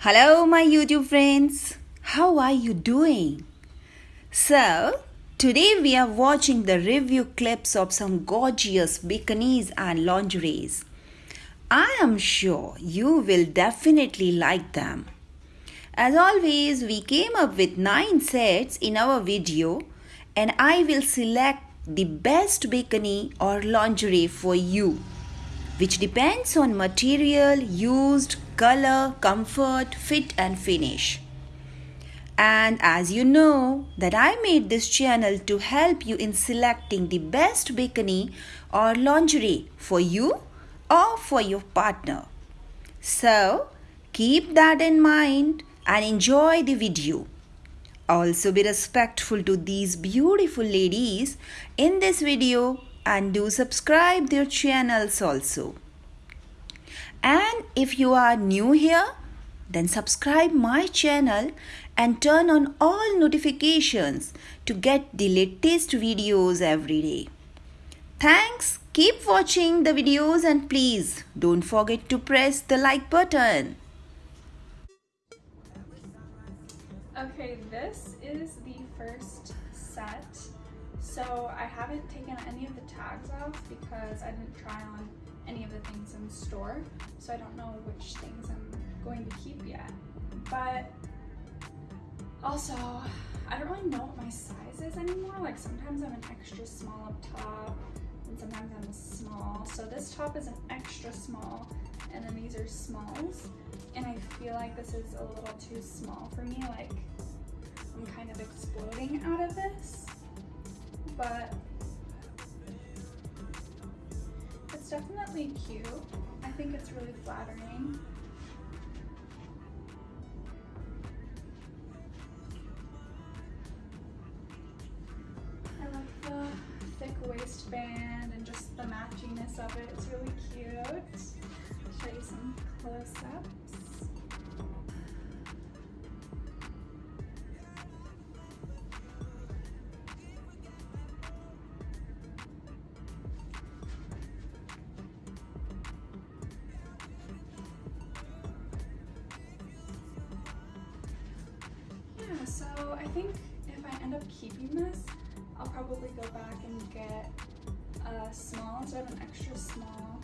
Hello, my YouTube friends. How are you doing? So, today we are watching the review clips of some gorgeous bikinis and lingeries. I am sure you will definitely like them. As always, we came up with 9 sets in our video and I will select the best bikini or lingerie for you which depends on material used, color, comfort, fit and finish. And as you know that I made this channel to help you in selecting the best bikini or lingerie for you or for your partner. So keep that in mind and enjoy the video. Also be respectful to these beautiful ladies in this video and do subscribe their channels also. And if you are new here, then subscribe my channel and turn on all notifications to get the latest videos every day. Thanks. Keep watching the videos and please don't forget to press the like button. Okay, this is the first set. So I haven't taken any of the tags off because I didn't try on any of the things in store. So I don't know which things I'm going to keep yet. But also, I don't really know what my size is anymore. Like sometimes I'm an extra small up top and sometimes I'm small. So this top is an extra small and then these are smalls. And I feel like this is a little too small for me. Like I'm kind of exploding out of this but it's definitely cute. I think it's really flattering. I like the thick waistband and just the matchiness of it. It's really cute. I'll show you some close-ups. so an extra small.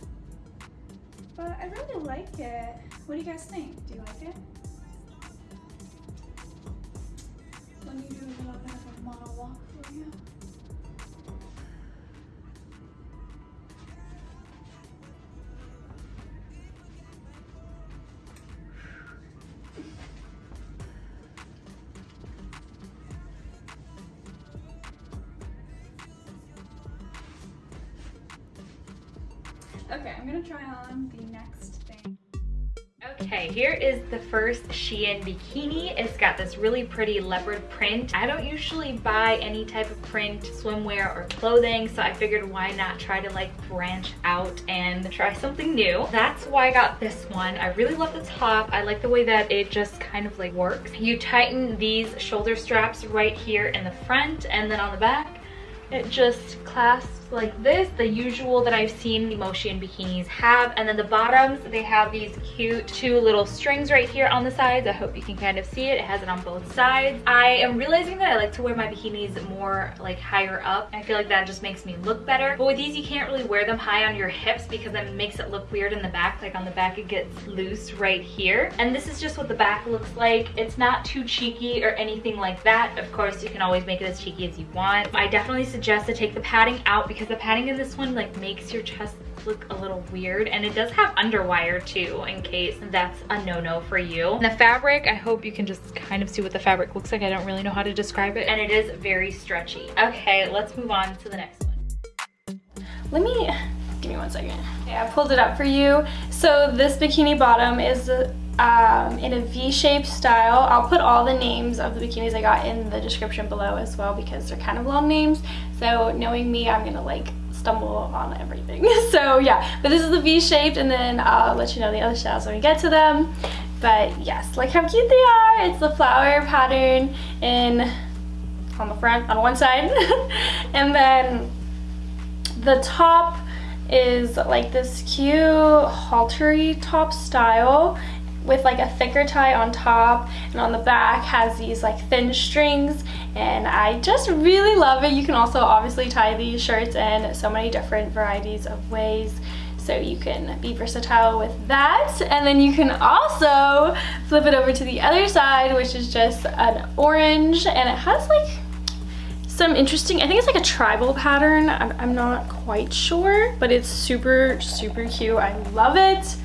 But I really like it. What do you guys think? Do you like it? Let me do a little bit of a for you. Okay, I'm gonna try on the next thing. Okay, here is the first Shein bikini. It's got this really pretty leopard print. I don't usually buy any type of print swimwear or clothing, so I figured why not try to like branch out and try something new. That's why I got this one. I really love the top. I like the way that it just kind of like works. You tighten these shoulder straps right here in the front and then on the back, it just clasps like this, the usual that I've seen the Motion bikinis have. And then the bottoms, they have these cute two little strings right here on the sides. I hope you can kind of see it. It has it on both sides. I am realizing that I like to wear my bikinis more like higher up. I feel like that just makes me look better. But with these, you can't really wear them high on your hips because that makes it look weird in the back. Like on the back, it gets loose right here. And this is just what the back looks like. It's not too cheeky or anything like that. Of course, you can always make it as cheeky as you want. I definitely suggest to take the padding out because because the padding in this one like makes your chest look a little weird and it does have underwire too in case that's a no-no for you. And the fabric, I hope you can just kind of see what the fabric looks like. I don't really know how to describe it and it is very stretchy. Okay, let's move on to the next one. Let me, give me one second. Okay, I pulled it up for you. So this bikini bottom is um, in a V-shaped style. I'll put all the names of the bikinis I got in the description below as well because they're kind of long names. So knowing me, I'm gonna like stumble on everything. so yeah, but this is the V-shaped and then I'll let you know the other styles when we get to them. But yes, like how cute they are. It's the flower pattern in on the front, on one side. and then the top is like this cute haltery top style with like a thicker tie on top and on the back has these like thin strings and I just really love it. You can also obviously tie these shirts in so many different varieties of ways so you can be versatile with that and then you can also flip it over to the other side which is just an orange and it has like some interesting, I think it's like a tribal pattern. I'm, I'm not quite sure, but it's super, super cute. I love it.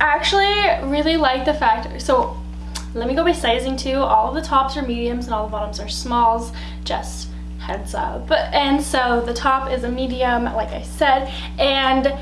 I actually really like the fact, so let me go by sizing too. All of the tops are mediums and all the bottoms are smalls, just heads up. And so the top is a medium, like I said, and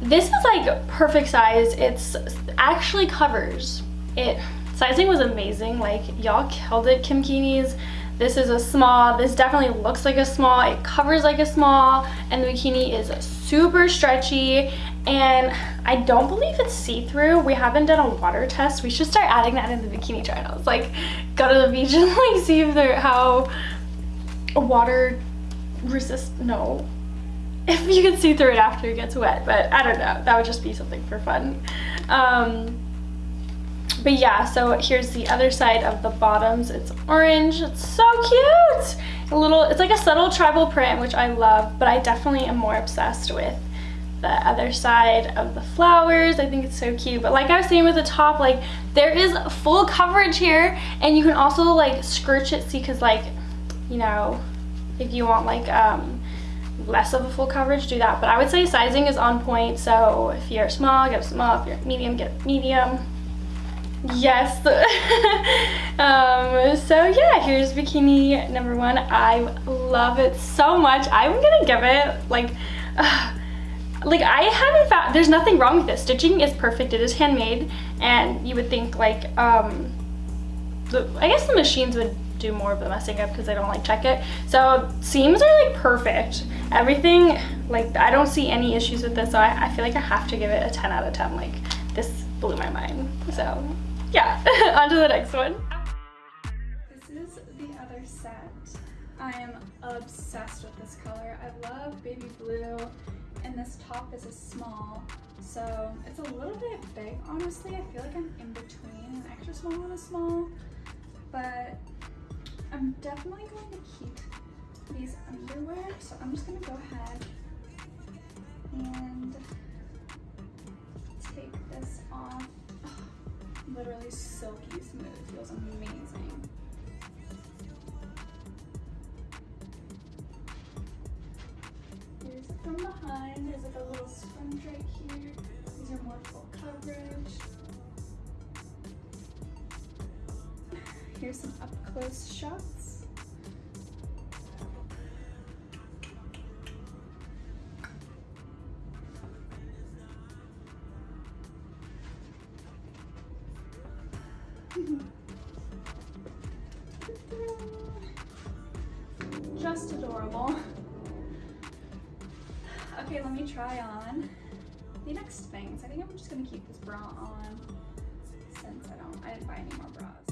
this is like perfect size. It's actually covers. It sizing was amazing. Like y'all killed it, Kimkinis. This is a small. This definitely looks like a small. It covers like a small. And the bikini is super stretchy. And I don't believe it's see-through. We haven't done a water test. We should start adding that in the bikini trials. Like, go to the beach and like see if they're how water resist. No, if you can see through it after it gets wet. But I don't know. That would just be something for fun. Um, but yeah, so here's the other side of the bottoms. It's orange. It's so cute. A little, it's like a subtle tribal print, which I love, but I definitely am more obsessed with the other side of the flowers. I think it's so cute. But like I was saying with the top, like there is full coverage here and you can also like scrunch it, see, cause like, you know, if you want like um, less of a full coverage, do that. But I would say sizing is on point. So if you're small, get small. If you're medium, get medium. Yes. um, so yeah, here's bikini number one. I love it so much. I'm gonna give it like, uh, like I haven't found, there's nothing wrong with this. Stitching is perfect. It is handmade and you would think like, um, the, I guess the machines would do more of the messing up because I don't like check it. So seams are like perfect. Everything, like I don't see any issues with this. So I, I feel like I have to give it a 10 out of 10. Like this blew my mind. So yeah, on to the next one. This is the other set. I am obsessed with this color. I love baby blue and this top is a small. So it's a little bit big, honestly. I feel like I'm in between an extra small and a small, but I'm definitely going to keep these underwear. So I'm just gonna go ahead and literally silky smooth. Feels amazing. Here's it from behind. There's like a little sponge right here. These are more full coverage. Here's some up close shots. Next things. I think I'm just gonna keep this bra on since I don't, I didn't buy any more bras.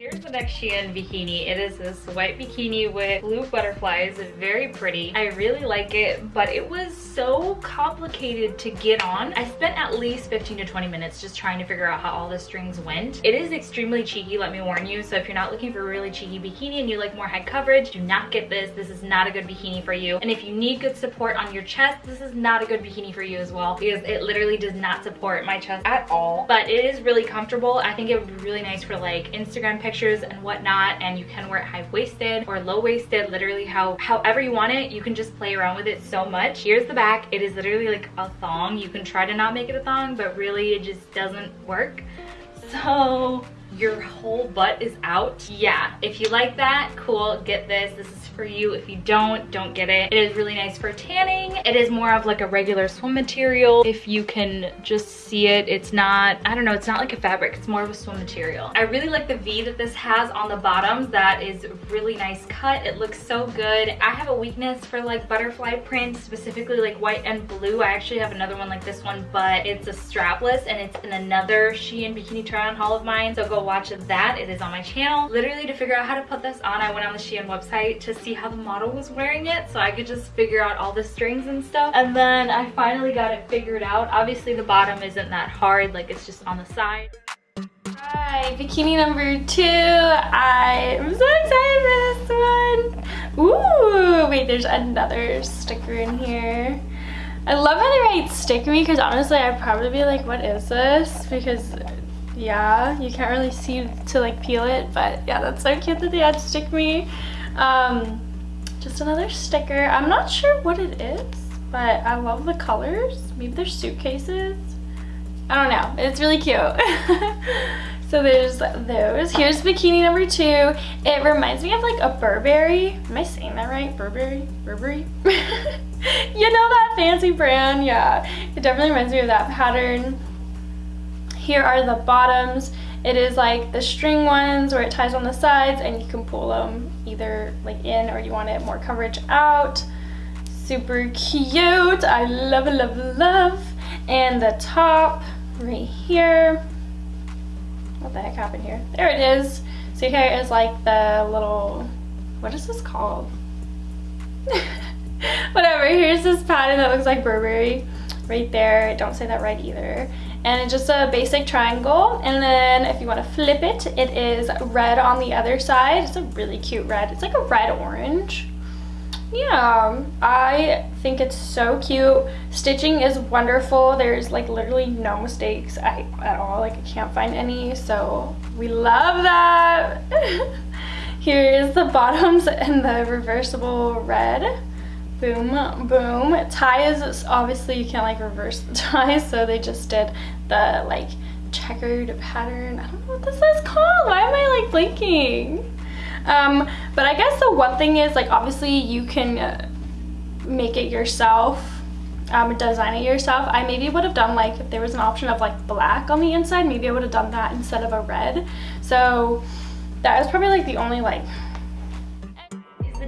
Here's the next Shein bikini. It is this white bikini with blue butterflies. Very pretty. I really like it, but it was so complicated to get on. I spent at least 15 to 20 minutes just trying to figure out how all the strings went. It is extremely cheeky, let me warn you. So if you're not looking for a really cheeky bikini and you like more head coverage, do not get this. This is not a good bikini for you. And if you need good support on your chest, this is not a good bikini for you as well because it literally does not support my chest at all. But it is really comfortable. I think it would be really nice for like Instagram pictures pictures and whatnot and you can wear it high-waisted or low-waisted literally how however you want it you can just play around with it so much. Here's the back. It is literally like a thong. You can try to not make it a thong but really it just doesn't work. So your whole butt is out yeah if you like that cool get this this is for you. If you don't, don't get it. It is really nice for tanning. It is more of like a regular swim material. If you can just see it, it's not, I don't know, it's not like a fabric. It's more of a swim material. I really like the V that this has on the bottoms. That is really nice cut. It looks so good. I have a weakness for like butterfly prints, specifically like white and blue. I actually have another one like this one, but it's a strapless and it's in another Shein bikini try on haul of mine. So go watch that. It is on my channel. Literally to figure out how to put this on, I went on the Shein website to see how the model was wearing it so I could just figure out all the strings and stuff. And then I finally got it figured out. Obviously the bottom isn't that hard, like it's just on the side. Hi, bikini number two. I'm so excited for this one. Ooh, wait, there's another sticker in here. I love how they write stick me because honestly I'd probably be like, what is this? Because yeah, you can't really see to like peel it, but yeah, that's so cute that they had stick me. Um, just another sticker. I'm not sure what it is, but I love the colors. Maybe they're suitcases. I don't know. It's really cute. so there's those. Here's bikini number two. It reminds me of like a Burberry. Am I saying that right? Burberry? Burberry? you know that fancy brand? Yeah. It definitely reminds me of that pattern. Here are the bottoms. It is like the string ones where it ties on the sides and you can pull them either like in or you want it more coverage out. Super cute. I love, love, love. And the top right here. What the heck happened here? There it is. So here is like the little, what is this called? Whatever, here's this pattern that looks like Burberry right there. Don't say that right either. And it's just a basic triangle. And then if you want to flip it, it is red on the other side. It's a really cute red. It's like a red orange. Yeah i think it's so cute. Stitching is wonderful. There's like literally no mistakes at all. Like i can't find any. So we love that. Here's the bottoms and the reversible red boom boom. Ties obviously you can't like reverse the ties so they just did the like checkered pattern. I don't know what this is called. Why am i like blinking? Um, but I guess the one thing is like obviously you can uh, make it yourself um, design it yourself. I maybe would have done like if there was an option of like black on the inside maybe I would have done that instead of a red. So that is probably like the only like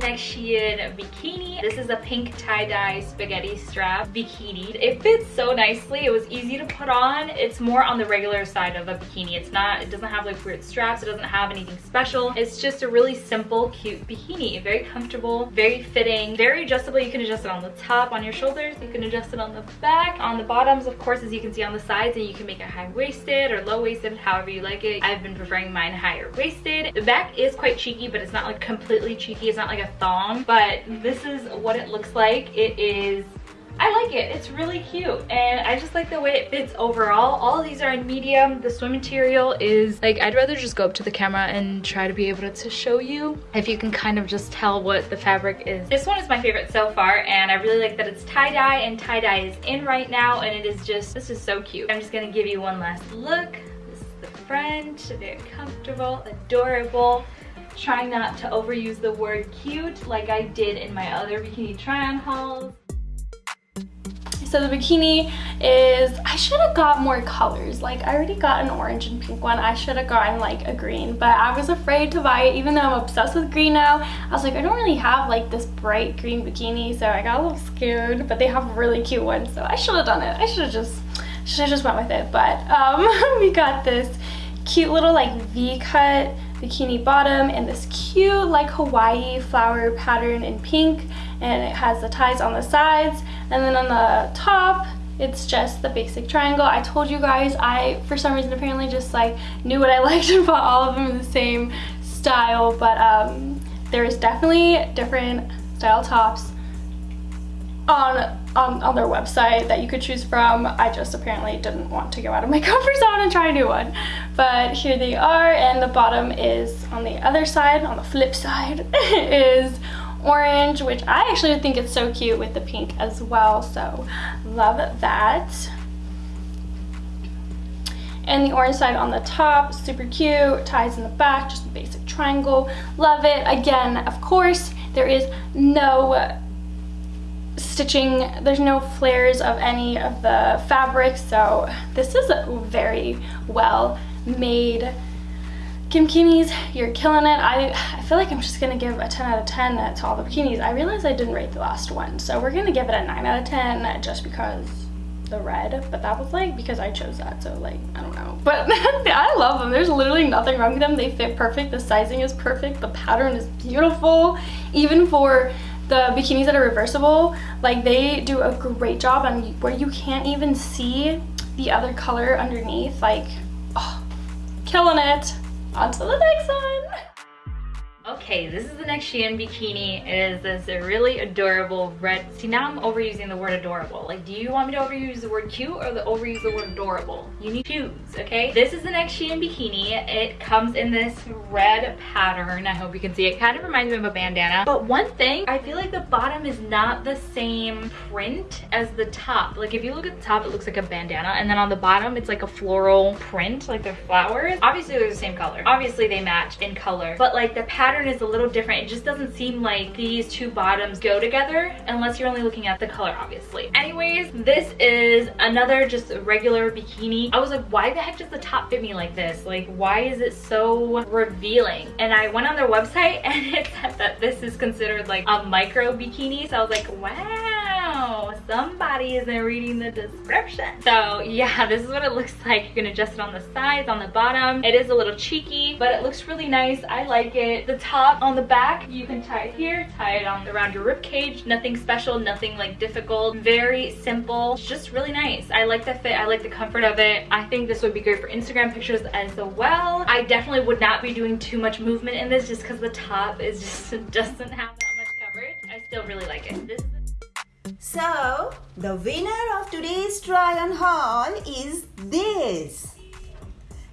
next Shein bikini. This is a pink tie-dye spaghetti strap bikini. It fits so nicely. It was easy to put on. It's more on the regular side of a bikini. It's not, it doesn't have like weird straps. It doesn't have anything special. It's just a really simple, cute bikini. Very comfortable, very fitting, very adjustable. You can adjust it on the top, on your shoulders. You can adjust it on the back. On the bottoms, of course, as you can see on the sides, and you can make it high-waisted or low-waisted, however you like it. I've been preferring mine higher-waisted. The back is quite cheeky, but it's not like completely cheeky. It's not like a thong, but this is what it looks like. It is I like it. It's really cute. And I just like the way it fits overall. All of these are in medium. The swim material is like, I'd rather just go up to the camera and try to be able to show you if you can kind of just tell what the fabric is. This one is my favorite so far and I really like that it's tie-dye and tie-dye is in right now and it is just, this is so cute. I'm just gonna give you one last look. This is the front, very comfortable, adorable trying not to overuse the word cute like I did in my other bikini try-on hauls. So the bikini is, I should have got more colors. Like I already got an orange and pink one. I should have gotten like a green, but I was afraid to buy it even though I'm obsessed with green now. I was like, I don't really have like this bright green bikini, so I got a little scared, but they have really cute ones. So I should have done it. I should have just, should have just went with it. But um, we got this cute little like V-cut bikini bottom and this cute like Hawaii flower pattern in pink and it has the ties on the sides and then on the top it's just the basic triangle. I told you guys I for some reason apparently just like knew what I liked and bought all of them in the same style but um, there's definitely different style tops on um, on their website that you could choose from. I just apparently didn't want to go out of my comfort zone and try a new one. But here they are and the bottom is on the other side, on the flip side, is orange, which I actually think it's so cute with the pink as well. So love that. And the orange side on the top, super cute, ties in the back, just a basic triangle. Love it. Again, of course, there is no stitching there's no flares of any of the fabric so this is a very well made Kimkinis, you're killing it. I, I feel like I'm just gonna give a 10 out of 10 to all the bikinis. I realized I didn't rate the last one, so we're gonna give it a 9 out of 10 just because the red, but that was like because I chose that, so like, I don't know. But I love them. There's literally nothing wrong with them. They fit perfect. The sizing is perfect. The pattern is beautiful. Even for the bikinis that are reversible, like they do a great job on where you can't even see the other color underneath. Like, oh, killing it. On to the next one. Okay, this is the next Shein bikini. It is this really adorable red. See, now I'm overusing the word adorable. Like, do you want me to overuse the word cute or the overuse the word adorable? You need choose, okay? This is the next Shein bikini. It comes in this red pattern. I hope you can see it. Kind of reminds me of a bandana. But one thing, I feel like the bottom is not the same print as the top. Like, if you look at the top, it looks like a bandana. And then on the bottom, it's like a floral print, like they're flowers. Obviously, they're the same color. Obviously, they match in color. But like the pattern pattern is a little different. It just doesn't seem like these two bottoms go together unless you're only looking at the color, obviously. Anyways, this is another just regular bikini. I was like, why the heck does the top fit me like this? Like, why is it so revealing? And I went on their website and it said that this is considered like a micro bikini. So I was like, wow, somebody isn't reading the description. So yeah, this is what it looks like. You can adjust it on the sides, on the bottom. It is a little cheeky, but it looks really nice. I like it. The top on the back, you can tie it here, tie it on around your rib cage. Nothing special, nothing like difficult. Very simple, it's just really nice. I like the fit, I like the comfort of it. I think this would be great for Instagram pictures as well. I definitely would not be doing too much movement in this just because the top is just doesn't have that much coverage. I still really like it. This so, the winner of today's try on haul is this.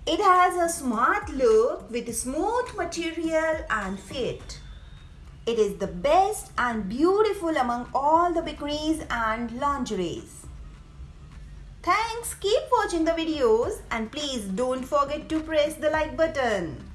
It has a smart look with smooth material and fit. It is the best and beautiful among all the bikinis and lingeries. Thanks, keep watching the videos and please don't forget to press the like button.